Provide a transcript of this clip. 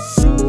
Bye.